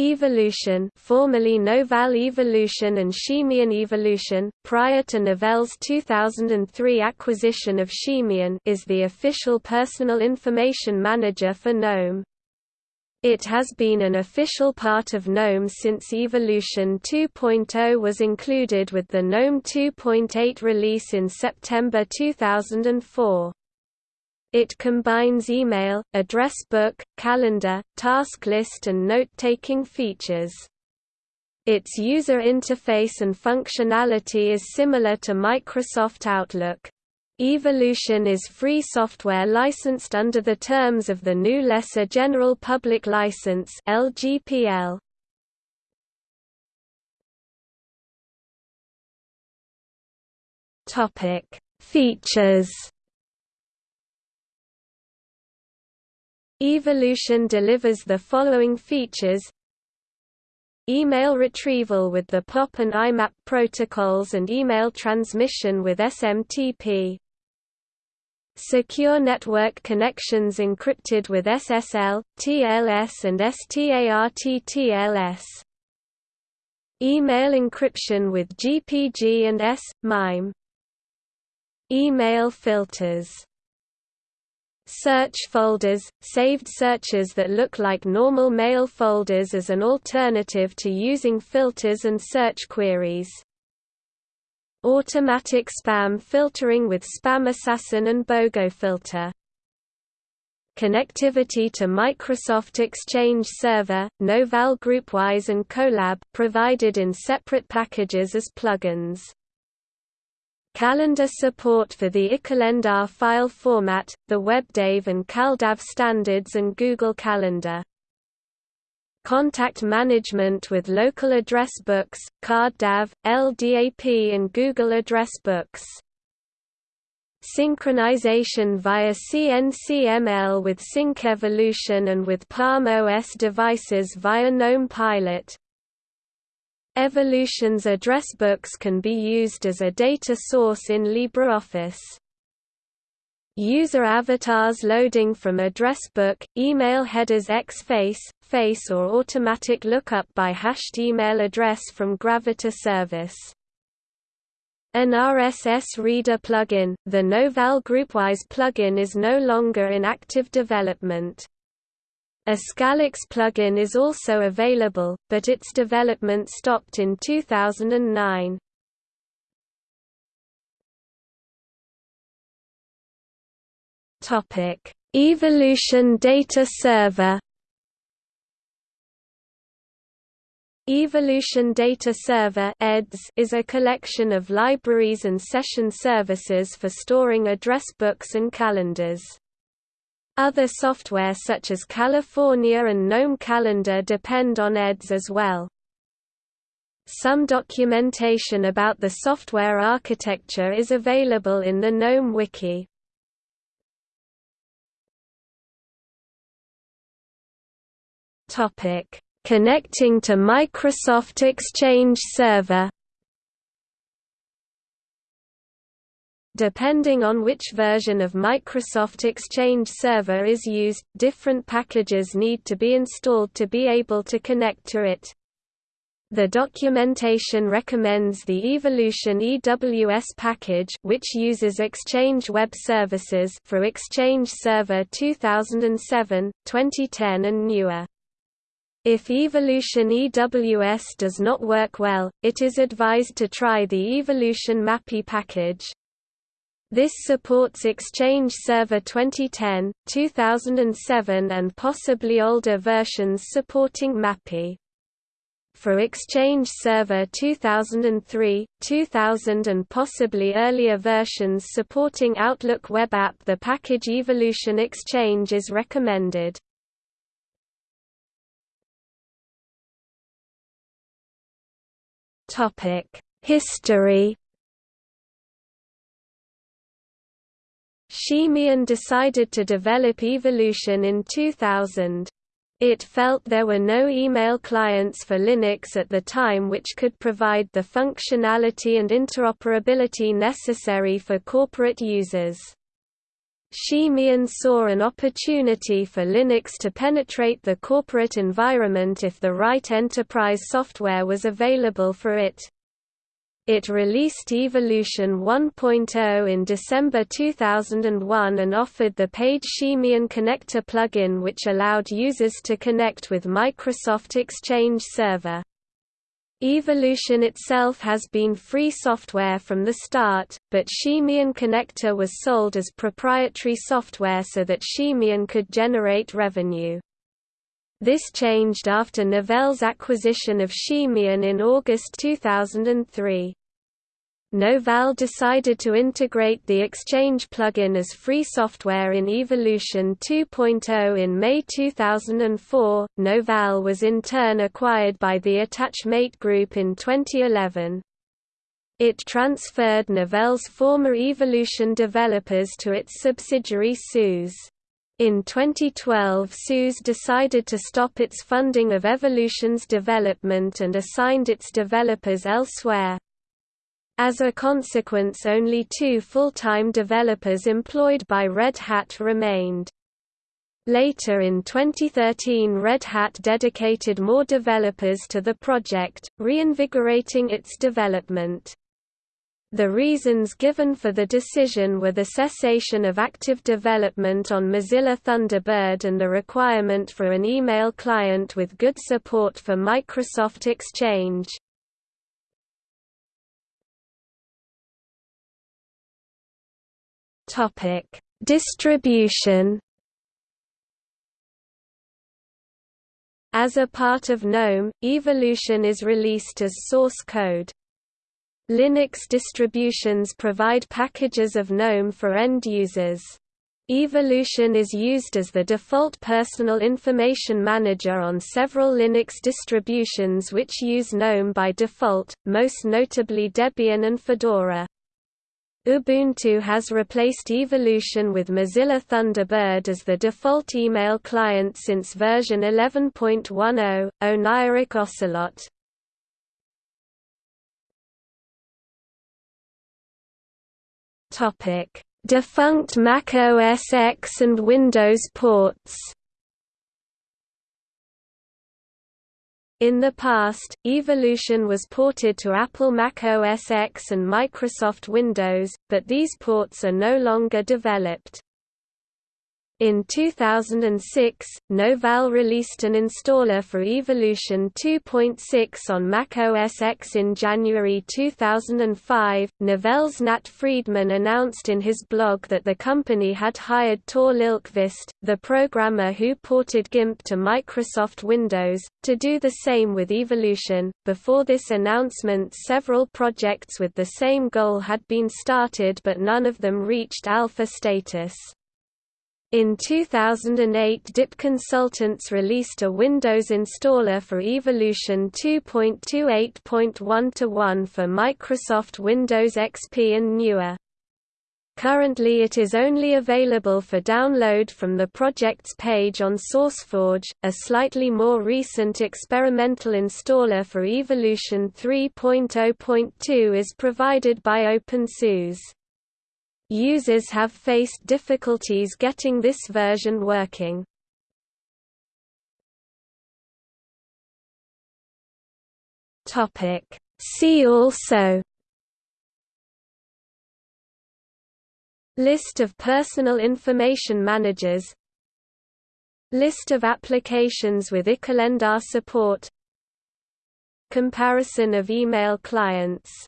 Evolution formerly Novell Evolution and Ximian Evolution, prior to Novell's 2003 acquisition of Ximian is the official personal information manager for GNOME. It has been an official part of GNOME since Evolution 2.0 was included with the GNOME 2.8 release in September 2004. It combines email, address book, calendar, task list and note-taking features. Its user interface and functionality is similar to Microsoft Outlook. Evolution is free software licensed under the terms of the GNU Lesser General Public License (LGPL). Topic: Features Evolution delivers the following features. Email retrieval with the POP and IMAP protocols and email transmission with SMTP Secure network connections encrypted with SSL, TLS and START-TLS Email encryption with GPG and S, MIME Email filters Search folders – saved searches that look like normal mail folders as an alternative to using filters and search queries. Automatic spam filtering with SpamAssassin and Bogofilter. Connectivity to Microsoft Exchange Server, Novell Groupwise and Kolab provided in separate packages as plugins. Calendar support for the iCalendar file format, the WebDAV and CalDAV standards and Google Calendar. Contact management with local address books, CardDAV, LDAP and Google Address Books. Synchronization via SyncML with SyncEvolution and with Palm OS devices via GNOME Pilot, Evolution's address books can be used as a data source in LibreOffice. User avatars loading from address book, email headers X-Face, Face or automatic lookup by hashed email address from Gravatar service. An RSS Reader plugin, the Novell Groupwise plugin is no longer in active development. A Scalix plugin is also available, but its development stopped in 2009. Topic: Evolution Data Server. Evolution Data Server is a collection of libraries and session services for storing address books and calendars. Other software such as California and GNOME Calendar depend on EDS as well. Some documentation about the software architecture is available in the GNOME Wiki. Connecting to Microsoft Exchange Server Depending on which version of Microsoft Exchange Server is used, different packages need to be installed to be able to connect to it. The documentation recommends the Evolution EWS package which uses Exchange Web Services for Exchange Server 2007, 2010 and newer. If Evolution EWS does not work well, it is advised to try the Evolution MAPI package. This supports Exchange Server 2010, 2007 and possibly older versions supporting MAPI. For Exchange Server 2003, 2000 and possibly earlier versions supporting Outlook Web App the package Evolution Exchange is recommended. History Ximian decided to develop Evolution in 2000. It felt there were no email clients for Linux at the time which could provide the functionality and interoperability necessary for corporate users. Ximian saw an opportunity for Linux to penetrate the corporate environment if the right enterprise software was available for it. It released Evolution 1.0 in December 2001 and offered the paid Ximian Connector plugin which allowed users to connect with Microsoft Exchange Server. Evolution itself has been free software from the start, but Ximian Connector was sold as proprietary software so that Ximian could generate revenue. This changed after Novell's acquisition of Ximian in August 2003. Novell decided to integrate the Exchange plugin as free software in Evolution 2.0 in May 2004. Novell was in turn acquired by the Attachmate Group in 2011. It transferred Novell's former Evolution developers to its subsidiary SUSE. In 2012 SUSE decided to stop its funding of Evolution's development and assigned its developers elsewhere. As a consequence only two full-time developers employed by Red Hat remained. Later in 2013 Red Hat dedicated more developers to the project, reinvigorating its development. The reasons given for the decision were the cessation of active development on Mozilla Thunderbird and the requirement for an email client with good support for Microsoft Exchange. Topic: Distribution. As a part of GNOME, Evolution is released as source code. Linux distributions provide packages of GNOME for end users. Evolution is used as the default personal information manager on several Linux distributions which use GNOME by default, most notably Debian and Fedora. Ubuntu has replaced Evolution with Mozilla Thunderbird as the default email client since version 11.10, Oneiric Ocelot. Defunct Mac OS X and Windows ports In the past, Evolution was ported to Apple Mac OS X and Microsoft Windows, but these ports are no longer developed. In 2006, Novell released an installer for Evolution 2.6 on Mac OS X in January 2005. Novell's Nat Friedman announced in his blog that the company had hired Tor Lillqvist, the programmer who ported GIMP to Microsoft Windows, to do the same with Evolution. Before this announcement, several projects with the same goal had been started, but none of them reached alpha status. In 2008 DIP Consultants released a Windows installer for Evolution 2.28.1-1 for Microsoft Windows XP and newer. Currently it is only available for download from the project's page on SourceForge. A slightly more recent experimental installer for Evolution 3.0.2 is provided by OpenSUSE. Users have faced difficulties getting this version working. See also List of personal information managers List of applications with iCalendar support Comparison of email clients